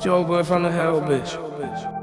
Joe boy from the hell, bitch.